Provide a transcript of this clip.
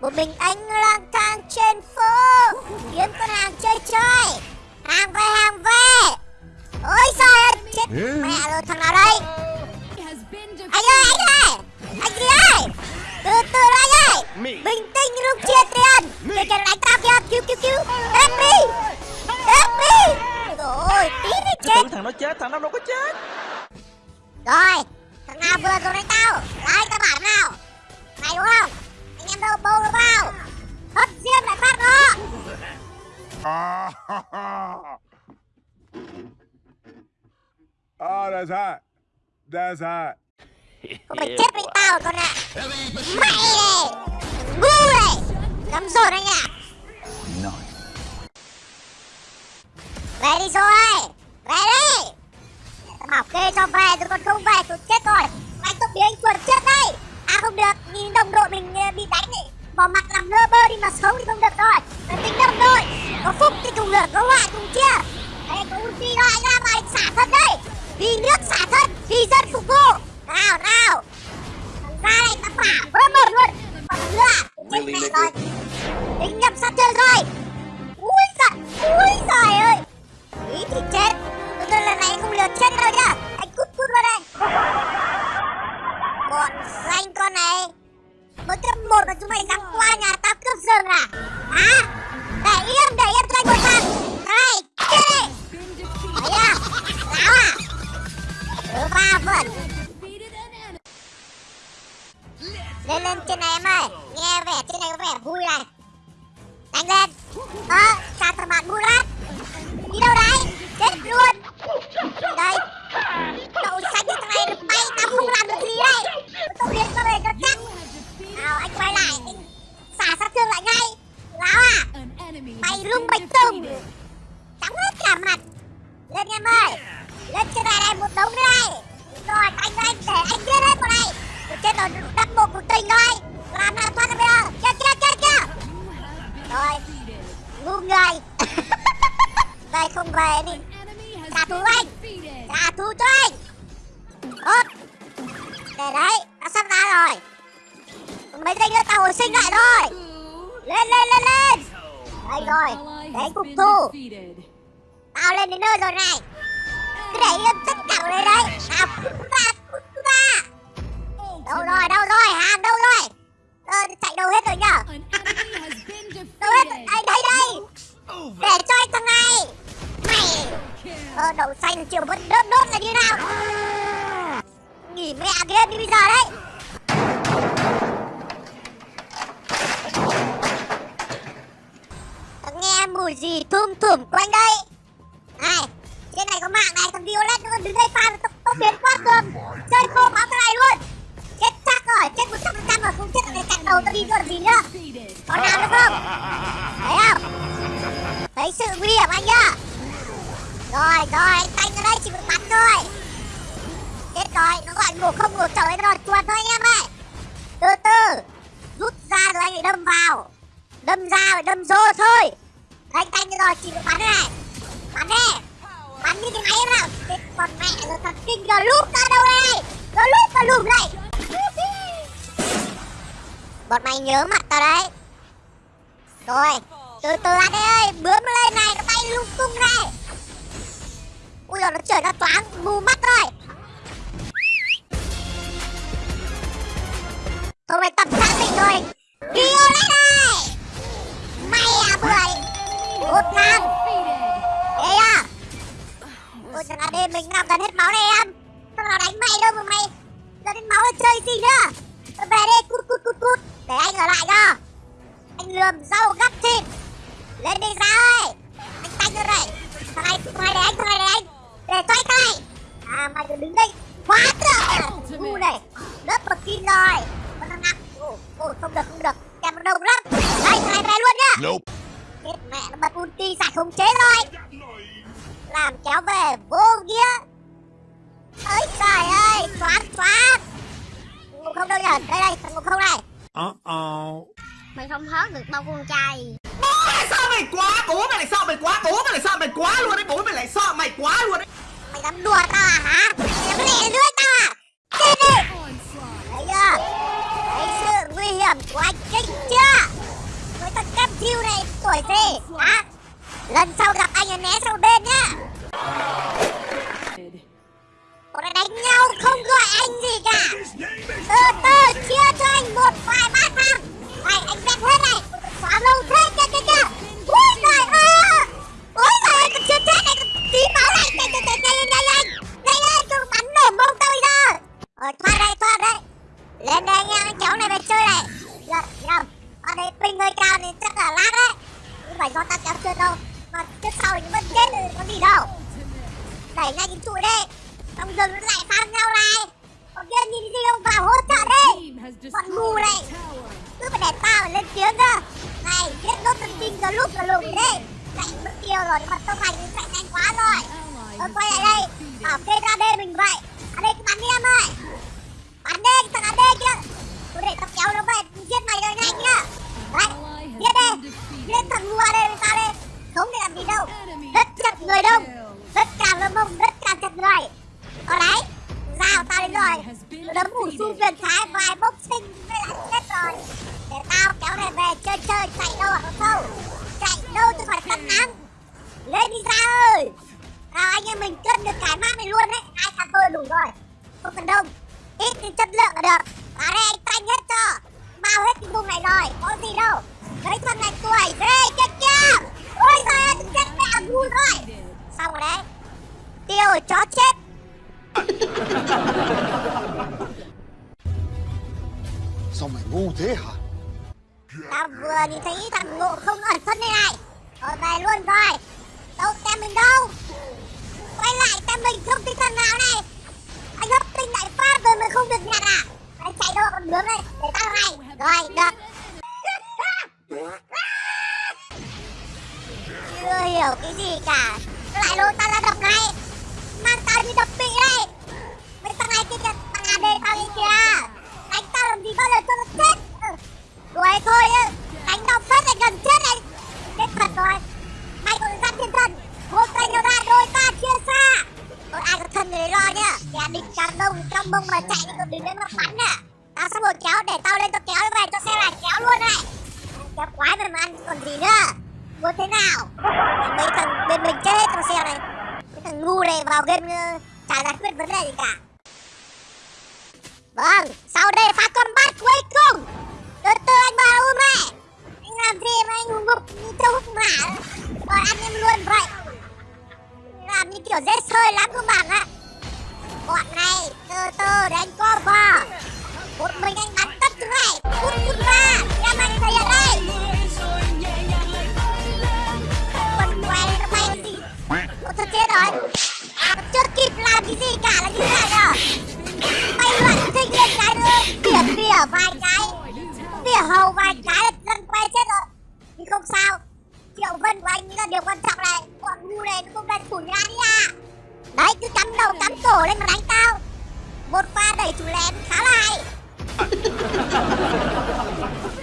Một mình anh lang thang trên phố. Kiếm con hàng chơi chơi. Hàng về hàng về. Ôi trời ơi Chết. Mẹ rồi thằng nào đây? Anh ơi anh ơi. Anh gì ơi? Từ từ đó anh ơi. Bình tĩnh lúc chia tiền. Kìa kìa đánh tao kìa. Cứu cứu cứu Help me Help me Rồi tí Cứ chết. thằng nó chết, thằng nó đâu có chết. Rồi Thằng nào vừa rồi đánh tao? Đấy tao bảo nào? Này đúng không Đâu bâu đâu vào Hất riêng lại phát nó oh, that's hot. That's hot. Không phải chết với tao con ạ. Mày này Ngu này. Lắm rồi anh ạ. Về đi rồi Về đi. Tao bảo kê cho về tôi còn không về tôi chết rồi. Anh tôi bị anh chuột chết đây. À không được đồng đội mình bị đánh ấy. Bỏ mặt làm lơ bơ đi mà xấu thì không được rồi. Phải tính đồng đội. Có phúc thì cùng lửa có họa cùng chia. Đây có ulti anh ra mà anh xả thân đây Vì nước xả thân Vì dân phục vụ. Nào nào. Ra đây ta phả vỡ một luôn. Còn nữa Chết mẹ rồi Tính nhầm sát chơi rồi. Ui giời Ui giời vui này Đánh lên. Ờ sao thằng bạn murat lắm Đi đâu đấy? Chết luôn. Đây. Cậu xanh như thằng này được bay Tao không làm được gì đây. Tôi biến ra về cho chắc. Nào, anh quay lại. Anh xả sát thương lại ngay. Láo à. Mày rung bạch tùng Trắng hết cả mặt. Lên em ơi. Lên trên này này một đống nữa đây. Rồi, anh anh, để anh giết hết vào đây trên chết rồi đắp một cuộc tình thôi Làm nào thoát ra bây giờ Kia kia kia kia Rồi Ngu người Đây không về đi. Trả thù anh. Trả thù cho anh. Tốt Để đấy, Đã sắp ra rồi. Mấy giây nữa tao hồi sinh lại rồi. Lên lên lên lên. Đây rồi, Để cục phục thù Tao lên đến nơi rồi này. Cứ để yên tất cả vào đây đấy. Nào. Mẹ kia đi bây giờ đấy. Nghe mùi gì thum thủm quanh đây. Này, Trên này có mạng này thằng Violet nó đứng đây pha tao tao biến quá cơm Chơi khô báo cái này luôn. Chết chắc rồi, chết một trăm phần trăm rồi, không chết là chặt đầu tao đi rồi gì nữa Có nào nữa không? Thấy không? Thấy sự nguy hiểm anh nhá. Rồi rồi, anh tanh ở đây, chỉ một bắn thôi. Chết rồi bạn ngủ không ngủ trời rồi, chuột thôi anh em ơi. Từ từ, Rút ra rồi anh lại đâm vào. Đâm ra rồi đâm vô thôi. Anh tanh rồi chỉ được bắn này. Bắn đi Bắn như cái máy em nào còn mẹ rồi thật kinh rồi lúp ra đâu đây? Rồi lúp vào lùm này Bọn mày nhớ mặt tao đấy. Rồi, Từ từ anh ơi, Bướm lên này, nó bay lung tung này. Ui giời, nó trời nó toán Mù mắt rồi. Hôm nay tập xác định rồi. Kêu lên đây. Mày à bưởi Một thằng Ê à. Ôi trời đêm mình làm gần hết máu này em. Sao nào đánh mày đâu mà mày? Gần hết máu là chơi gì nữa? Về đi cút cút cút cút. Để anh ở lại cho Anh lườm rau gắt thịt. Lên đi ra. Nope. Chết mẹ nó bật ulti giải khống chế rồi. Làm kéo về vô nghĩa. Ơi trời ơi Choáng choáng Ngục không đâu nhở Đây đây thằng ngục không này. Uh-oh. Mày không hớt được bao con trai. Bố mày sao mày quá Bố mày lại sao mày quá Bố mày lại sao mày quá luôn đấy Bố mày lại sao mày quá luôn đấy. Mày dám đùa tao à hả lần sau Đẩy ngay cái trụ đi Xong dừng nó lại phang nhau này. Còn kia nhìn gì không vào hỗ trợ đi Bọn ngu này. Cứ phải để tao phải lên tiếng cơ. Này giết nốt thần kinh giờ lúc giờ lùng đi Chạy mất tiêu rồi, nhưng mà tông hành chạy nhanh quá rồi Tôi quay lại đây Bảo kê ra đây mình vậy Ở đây cứ bắn đi em ơi Bắn đi cái thằng AD kia Tôi để tao kéo nó về giết mày rồi nhanh nhá Đấy giết đi Giết thằng ngu AD với tao đi Không để làm gì đâu Rất chặt người đông Rất cảm ơn mông rồi. Ở đấy Rào tao đến rồi. Đấm ủ xung quyền trái vài bốc sinh Với lại chết rồi. Để tao kéo này về chơi chơi Chạy đâu hả không? Chạy đâu tôi khỏi tắm nắng Lên đi ra ơi. Nào anh em mình cân được cái map này luôn đấy. Hai thằng tôi đủ rồi. Không cần đông. Ít thì chất lượng là được. Vào đây anh tanh hết cho. Bao hết cái vùng này rồi, Có gì đâu. Lấy thằng này tuổi Ghê chết kia Ôi giời ơi, chết mẹ, ngu rồi. Xong rồi đấy. Tiêu rồi chó chết. Sao mày ngu thế hả? Tao vừa nhìn thấy thằng ngộ không ẩn thân đây này Ở về luôn rồi. Đâu tem mình đâu. Quay lại tem mình không thấy thằng nào này. Anh hấp tinh lại phát rồi mà không được nhặt à? Anh chạy đâu còn bướm đây Để tao này Rồi được. Chưa hiểu cái gì cả. Lại lôi tao ra đập này Mang tao đi đập bị đây Mấy thằng này kia kìa Thằng AD tao đi kìa Đánh tao làm gì bao giờ cho nó chết ừ. Đuổi thôi á Đánh đau phết này gần chết này Chết thật rồi Mày còn dắt thiên thần Một tay nó ra đôi ta chia xa Ôi ai có thân người lo nhá Kẻ địch càng đông trong bông mà chạy thì còn đừng đến mà bắn nè Tao một kéo để tao lên tao kéo về cho xe lại kéo luôn này. Kéo quái mà mà ăn còn gì nữa. Muốn thế nào? Mấy thằng bên mình chết trong xe này. Mấy thằng ngu này vào game ờ, chả giải quyết vấn đề gì cả. Vâng, sau đây pha combat cuối cùng. Từ từ anh bà u mẹ Anh làm gì mà anh ngục như trâu hút mã còn ăn em luôn vậy. Làm như kiểu dễ sơi lắm không bạn ạ. Bọn này từ từ để anh cover. Một mình anh bắn tất thứ này Cút cút ra Em anh thầy ở đây. Quần què nó bay gì? Ủa thật chết rồi. À, Chưa kịp làm cái gì cả là như thế này à Bay loạn thích lên cái nữa. Bỉa bỉa vài cái. Bỉa hầu vài cái là dân quay chết rồi. Nhưng không sao. Triệu vân của anh là điều quan trọng này. Bọn ngu này nó không lên thủ nhà đi à Đấy cứ cắm đầu cắm cổ lên mà đánh tao. Một pha đẩy chủ lén khá là hay. ハハハ